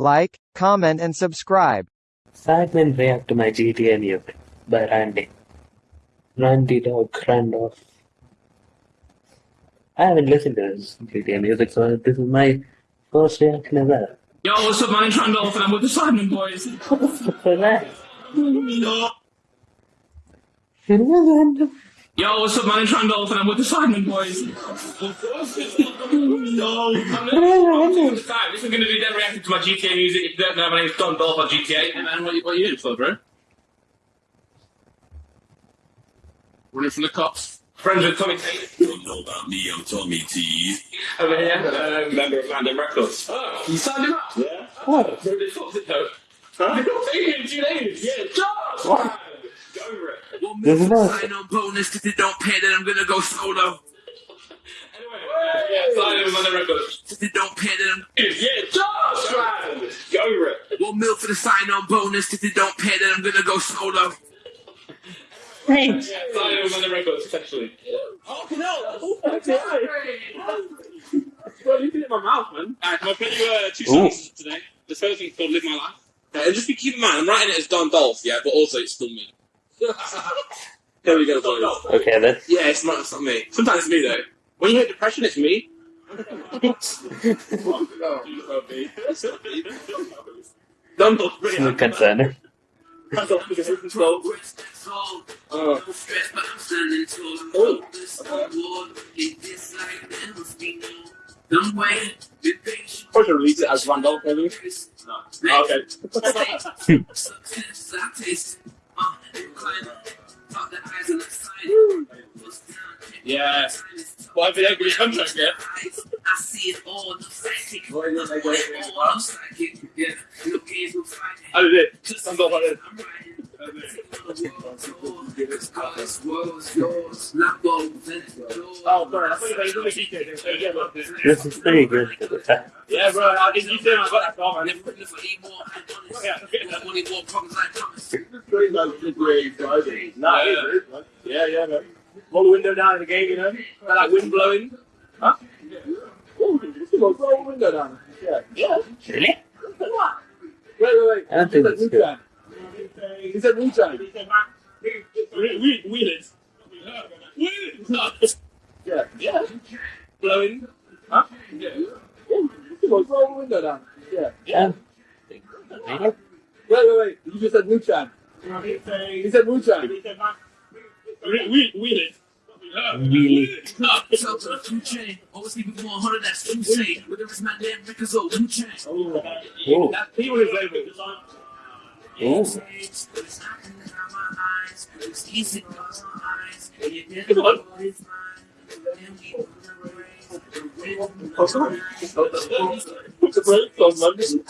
like, comment and subscribe. Sidemen react to my GTA music by Randy. Randy Dog Randolph. I haven't listened to his GTA music, so this is my first reaction ever. Yo, what's up, man? It's Randolph, and I'm with the Sidemen Boys. What's For that. Yo, yo, what's up, man? It's Randolph, and I'm with the Sidemen Boys. Yo, I'm gonna, this this is gonna be them reacting to my GTA music. If you don't know, my name's Don Dolph on GTA. Hey, man, what, you- what you doing for, bro? Running from the cops. Friends with Tommy Tate. Don't know about me, I'm Tommy T. Over here, uh, member of London Records. Oh, you signed him up? Yeah. Oh. So they fucked it though. Huh? They got taken in two days. Yeah, Josh! What? Go over it. One There's more another- sign on bonus, if they don't pay, then I'm gonna go solo. Anyway, yeah, sign him on the records. If they don't pay, then I'm Yeah, Josh! Man! Go over it. one mil for the sign on bonus, if they don't pay, then I'm gonna go solo. Thanks. Yeah, sign him on the records, essentially. Oh, no! Okay. Well, you did it in my mouth, man. Alright, I'll play you uh, two Ooh. songs today. The first thing's called Live My Life. Uh, and just be keep in mind, I'm writing it as Don Dolph, yeah, but also it's still me. Here we go, boys. Okay, then. Yeah, it's not, it's not me. Sometimes it's me, though. When you hit depression, it's me. Don Dolph, Still brilliant. concerning. Don Dolph is control. Oh. Stressed, but I'm standing tall. I'm hopeless. I'm bored. It is like there must be no. Don't wait. Be patient. Probably should release it as Randolph, maybe. No. Okay. Yeah. Well, I've been able to contract yet. I see it all, no psychic. All, no psychic. Yeah, no games, no fighting. I did it. Don Dolph, I did it. I'm riding. This God's world's yours. Lock bones and doors. Oh, sorry. I thought you were doing the GTA thing. Yeah, bro. This is pretty good to the fact. Yeah, bro. I did you say I got that car, man. Never looking for more. I'm honest. Yeah. I want any more problems, I promise. Nah, yeah. yeah, yeah, man. Roll the window down in the game, you know? Got that wind blowing. Huh? Ooh, roll the window down. Yeah. Yeah. Really? What? Wait, wait, wait. I don't think He that's said good. Wu-Tang. He said Wu-Tang. We, we, wheelers. Wheelers. Yeah. Yeah. Blowing. Huh? Yeah. Ooh, roll the window down. Yeah. Yeah. Wait, wait, wait. You just said Wu-Tang. He said Wu-Tang. We, wheelers. Really? Shout to the two chain. Always keep it 100, that's two chain. Whether it's my damn records or two chain. Oh. Oh. That, was his label. Oh. It's knocking down my eyes. It's easy across my eyes. And you didn't know what it's mine. Then we on the race. The rhythm of the night. Put the brakes on, man.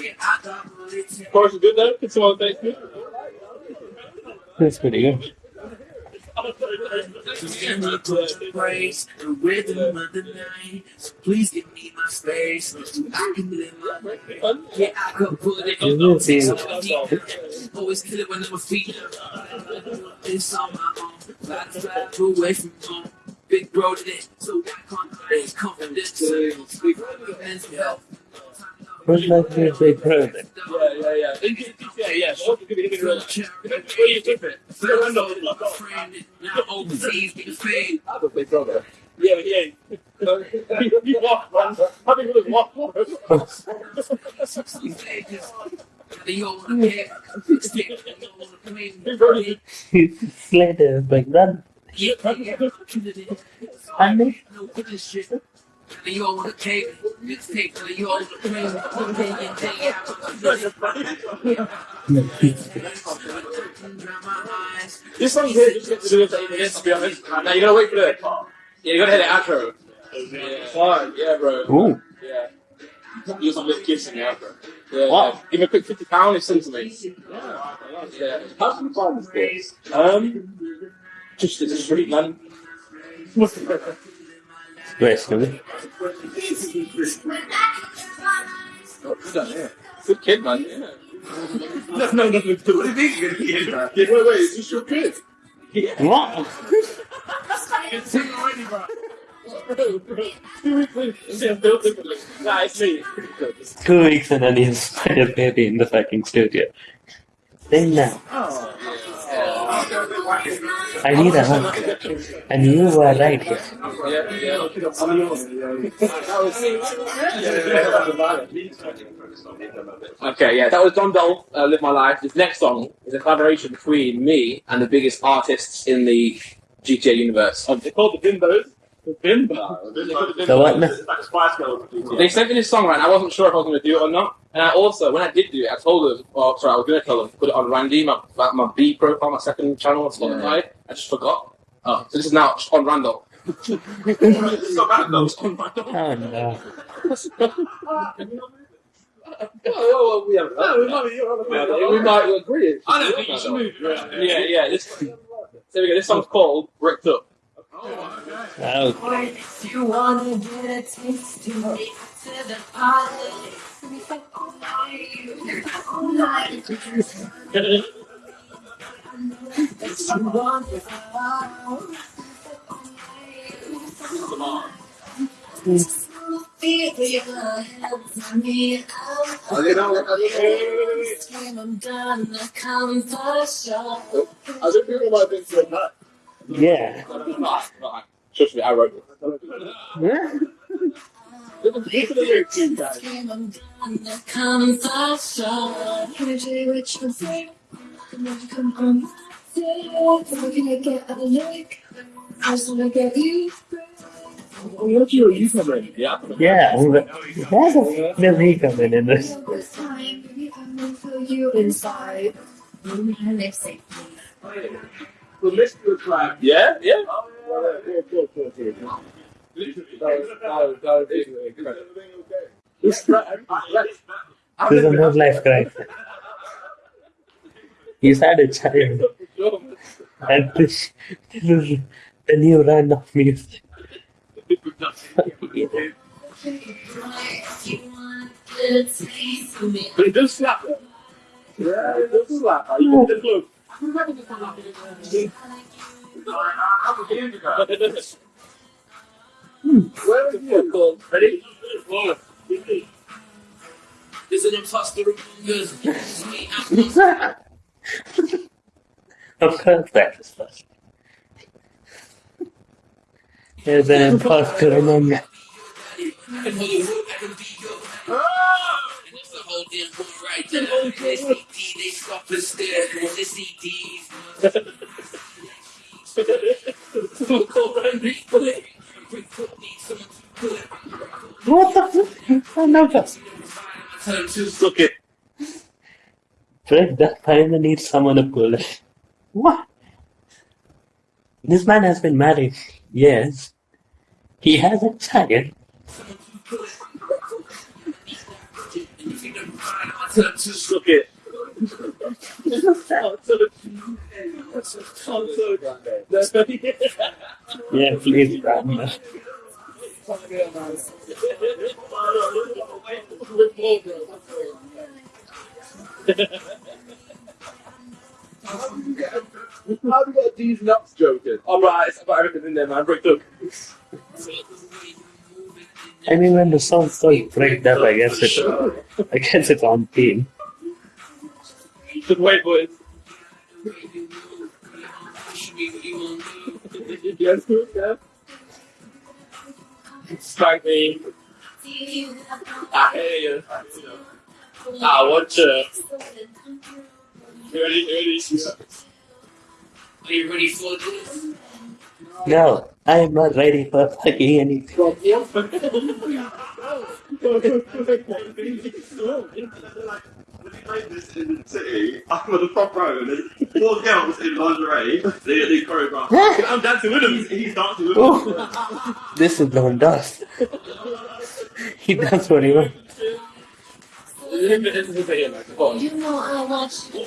Yeah, I got bullets in Of course, good though. It's all thanks me. That's pretty good. The the the. Always kill it when I'm a feet. On my own. Away from home. Big bro did it, so can't confidence. We mental health. Who's like your big brother? Yeah, yeah, yeah. Yeah, yeah. So what's it gonna be? Give it a Where you keep it? Now overseas, get fade. I have a big brother. Yeah, but yeah. You walk, man. How many people walk? These pages. They all wanna get fixed it. They all wanna play. Big brother. He's Slater's big brother. Yeah, yeah, yeah. Andy? No good shit. They all wanna cave. Mixtape. They all wanna. Day in, day out. This song here just gets to do with the minutes, to be honest. Now you gotta wait for the. Yeah, you gotta hit the outro. Yeah. Fine. Yeah, bro. Ooh. Yeah. Use some little kids in the outro. Yeah. Wow. yeah. Give me a quick fifty pound and send to me. Yeah. How can you find this place? Um. Just it's a street man. Oh, good kid, man. Yeah. no, no, nothing do with it. Wait, wait, is this your kid? What? Two weeks and then he's spider baby in the fucking studio. Then now. I need a hug. And you were right here. Okay, yeah, that was Don Dolph, uh, Live My Life. This next song is a collaboration between me and the biggest artists in the GTA universe. Um, They're called the Bimbos. The Bimbo. The what now? Like Spice They sent me this song, right, and I wasn't sure if I was going to do it or not. And I also, when I did do it, I told them, oh, sorry, I was going to tell them, put it on Randy, my, my, my B profile, my second channel on Spotify. I just forgot. Oh, so this is now on Randall. It's not bad though. It's on my dog. Oh no. Oh, well, we haven't. No, we might be- you're we might agree. I don't think you should move. Yeah, yeah. This, there we go. This song's called Bricked Up. Oh, If oh. you wanna get a taste, you take it to the party. We fuck all night, all you want it all, feel your hands on me. I'm done, I come for sure. I think people might think you're yeah. Trust me, I wrote it. Yeah. Yeah. Where the does he come in this? This time, baby, I'm gonna feel you inside. And it's safe. The was like. Yeah, yeah. This This is a no life crime. He's had a child. And this, this is the new run of music. If you want a taste of me, But it does slap. Yeah, it does slap. You get the clue. Where are you? Ready? One. There's an imposter Of course, that is first. There's an imposter among us. Whole damn boy right there. They CT, they stop and stare on the CDs. Someone call Randy, but Bring foot need someone to put What the fuck? I know that. Turn to Suck it. Fred, that time needs someone to pull it. What? This man has been married. Yes. He has a child. it. Yeah, please, Brandon. How do you get a D's nuts joking? Oh, right, I've got everything in there, man. Bricked up. I mean, when the song's called Break Up, I guess it, I guess it's on theme. Just wait, boys. Yes, yeah. Me. I hear you. I want you. Ready, ready. Are you ready for this? No, I am not ready for fucking anything. When he played this in the city, I'm on the front row, and there's four girls in lingerie. They, they choreograph. I'm dancing with him. He's, he's dancing with oh. them. Oh, this is Don Dust. he does what he wants. You know I want you.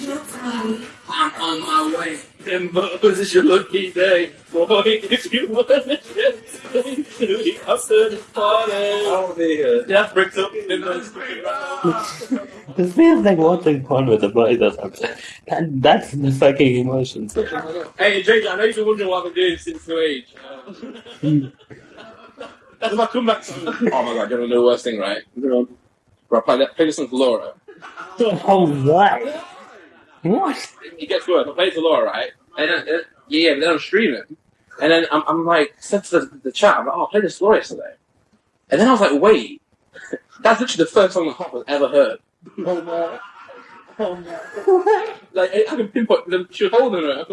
Your time. I'm on my way. Timbo, this is your lucky day. Boy, if you want to get to the after the party. I want to be here. Up. Timbo's bricked up. This feels like watching porn with the boys or something. That, that's the fucking emotions. Hey, Jake, I know you've been wondering what I've been doing since new age. Uh, That's my comeback song. Oh my god, you don't know the worst thing, right? Bro, I play, that, play this song for Laura. Oh, what? What? It gets worse. I play it for Laura, right? And then, uh, yeah, but then I'm streaming. And then I'm, I'm like, said to the, the chat, I'm like, oh, I played this for Laura yesterday. And then I was like, wait, that's literally the first song that Hop has ever heard. Oh no. Oh no. like, I I can pinpoint them. She was holding her.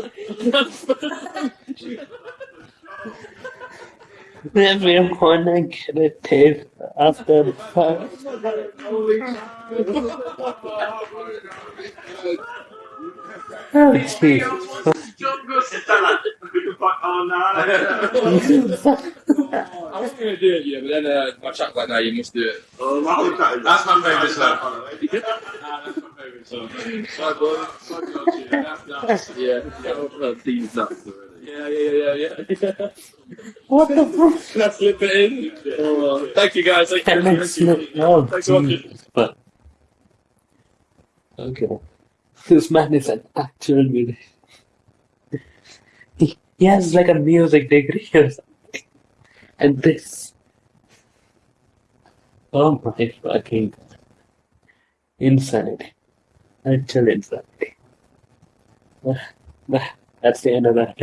Everyone get a tape after the fact. Oh, Jesus. It's that like, fuck, oh no. I was gonna do it, yeah, but then uh, my chat was like, no, you must do it. Oh, my whole That's my favourite song. Ah, that's my favourite song. Sorry, boy. Sorry, God, yeah, that's nuts. Yeah, yeah, These nuts already. yeah, yeah, yeah, yeah. yeah. What the fuck? Can I slip it in? Oh, uh, thank you guys. Thank you. Can I Thank you. Oh, Thanks for watching. But okay, this man is an actual musician. He, he has like a music degree or something, and this. Oh my fucking God. insanity! Actual insanity. That's the end of that.